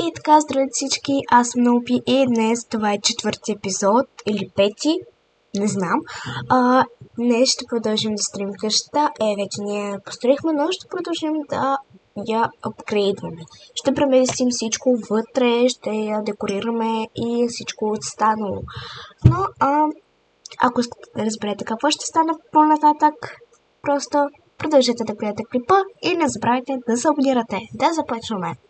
И така, здравейте всички, аз съм Наупи и днес това е четвърти епизод или пети, не знам. А, днес ще продължим да строим къщата. Е, вече ние построихме, но ще продължим да я апгрейдваме. Ще преместим всичко вътре, ще я декорираме и всичко останало. Но, а, ако разберете какво ще стане по-нататък, просто продължете да гледате клипа и не забравяйте да се абонирате. Да започваме!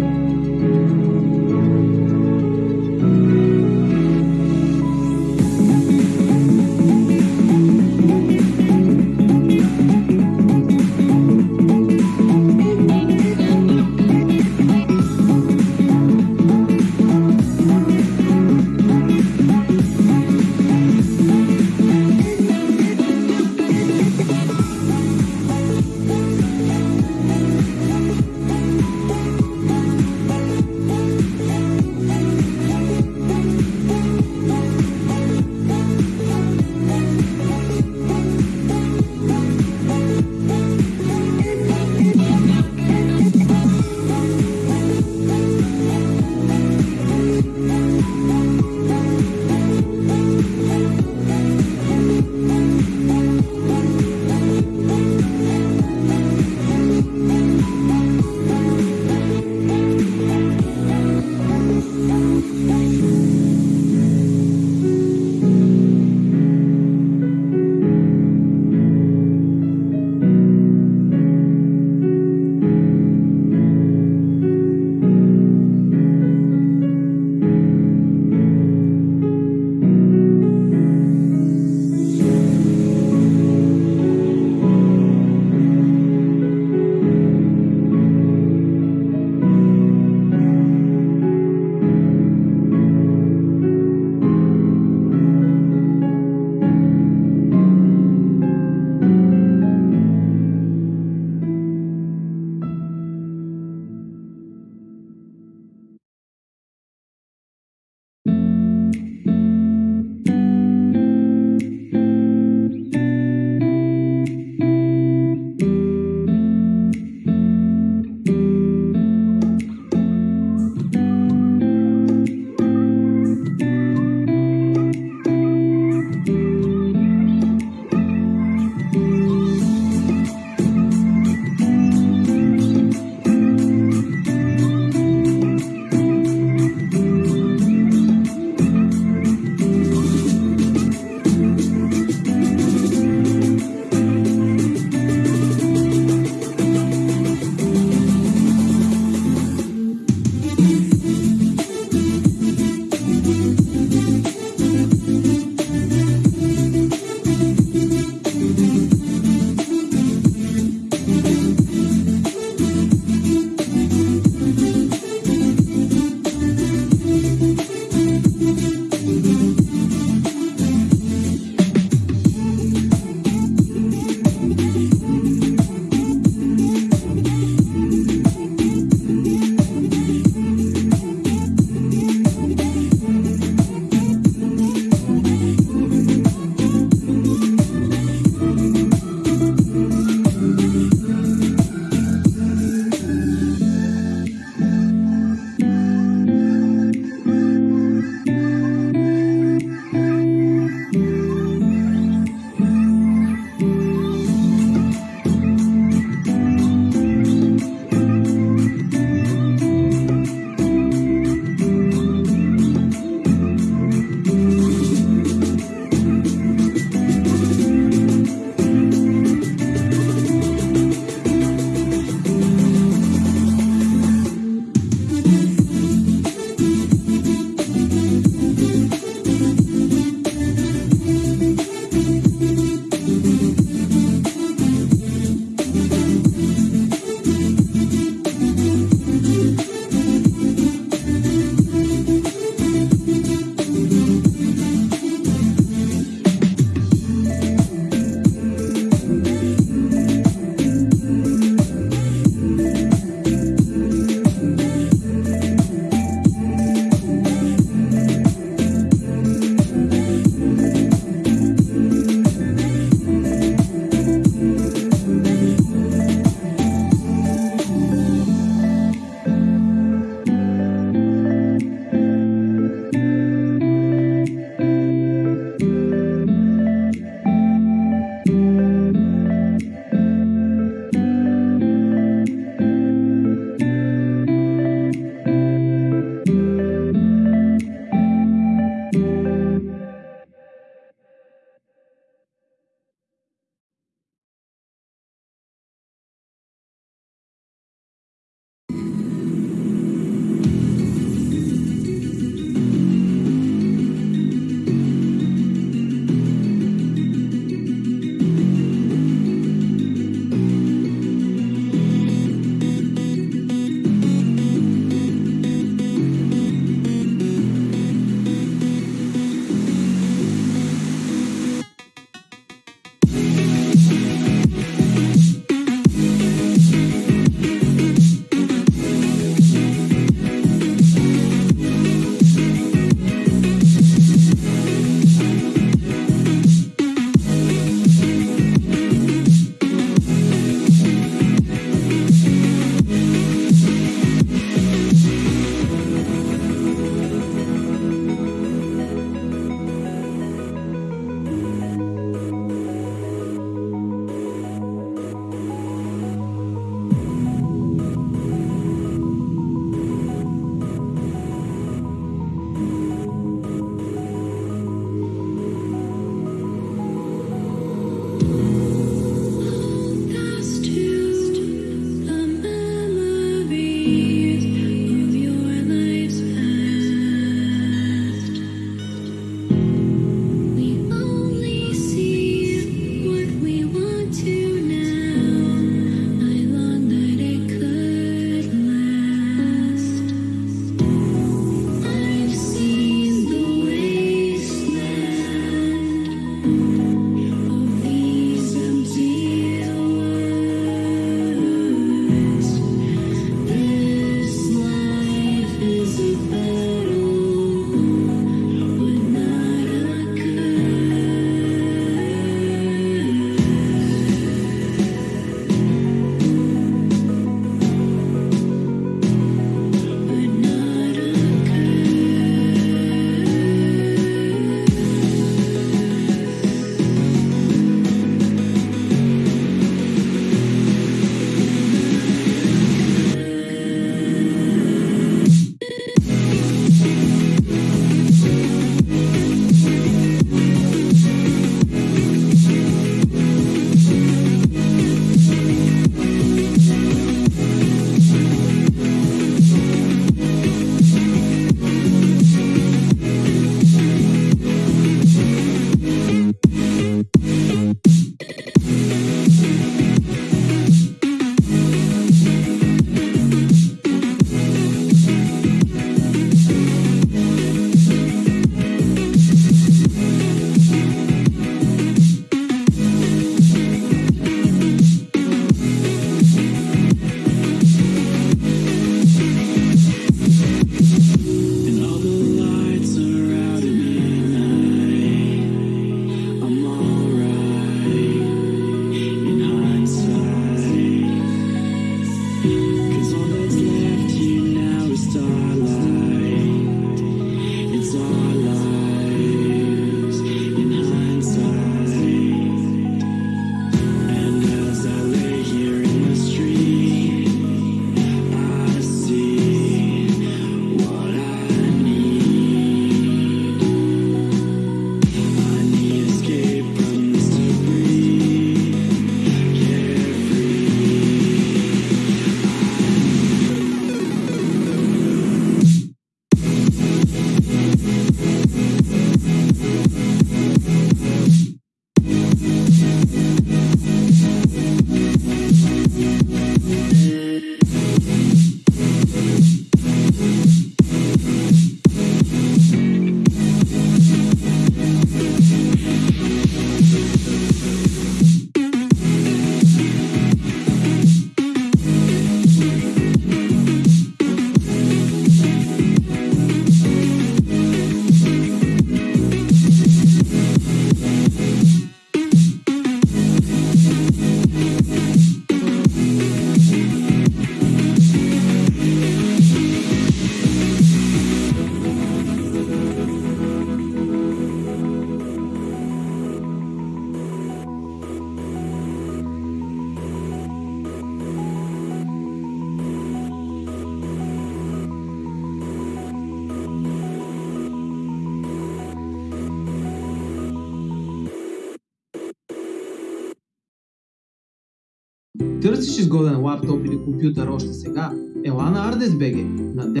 Търсиш изгоден лаптоп или компютър още сега? Ела на ArdesBG. На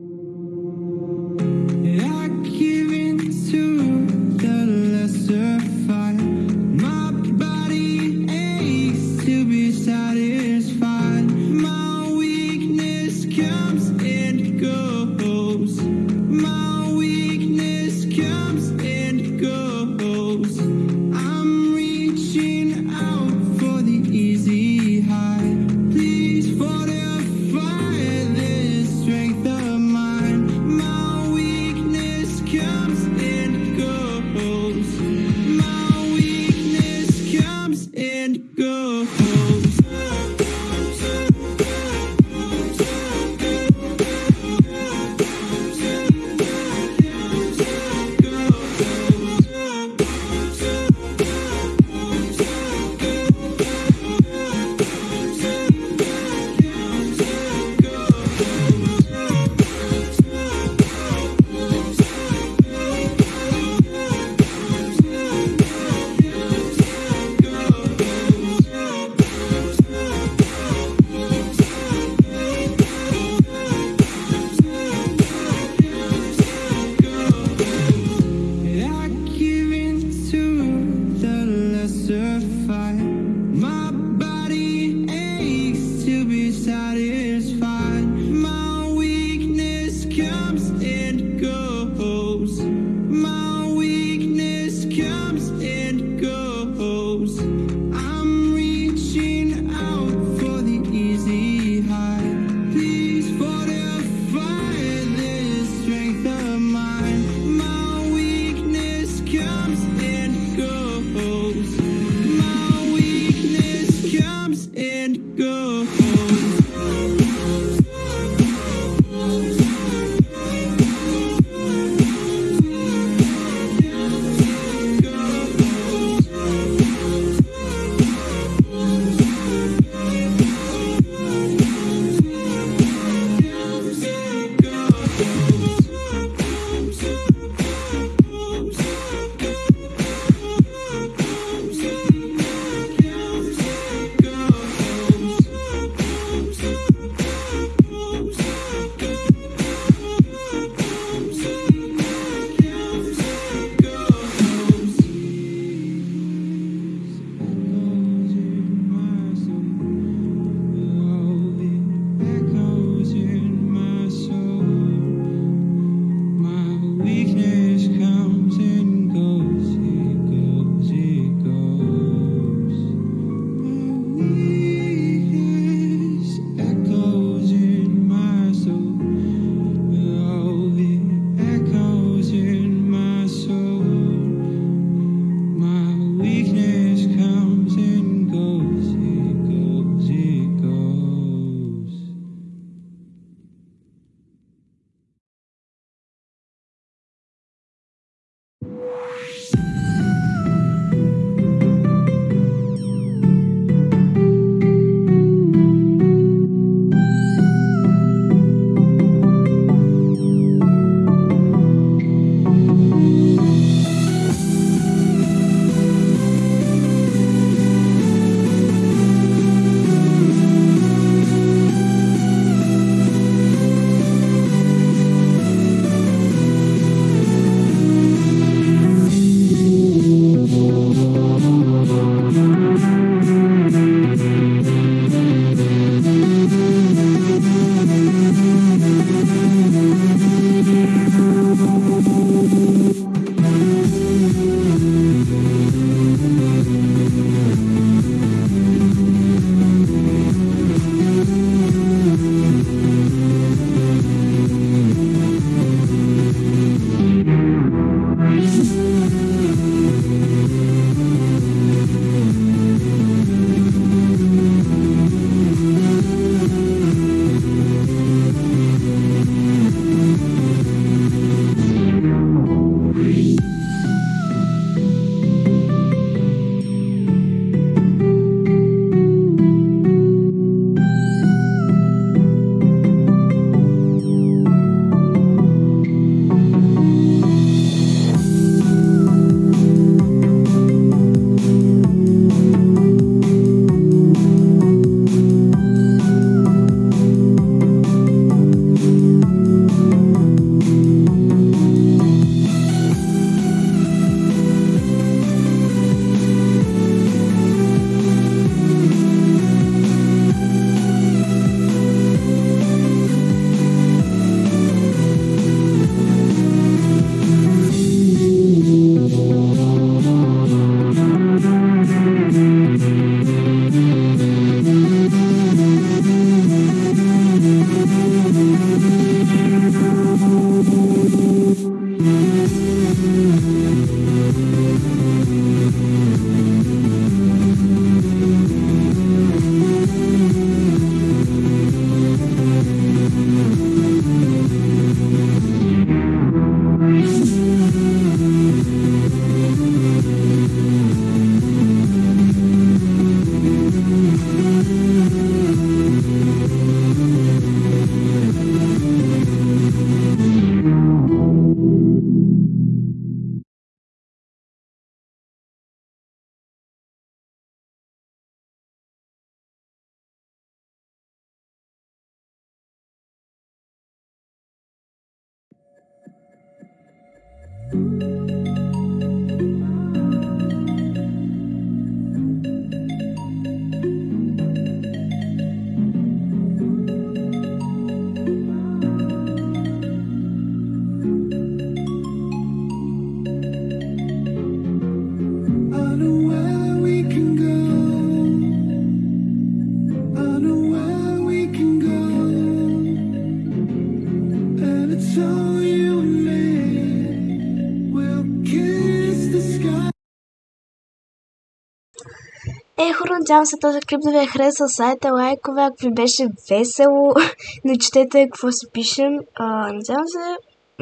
Надявам се този клип да ви е харесал. Сайта лайкове, ако ви беше весело. Не четете какво си пишем. А, надявам се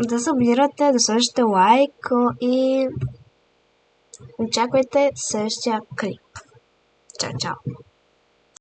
да се абонирате, да сложите лайк и очаквайте следващия клип. Чао, чао!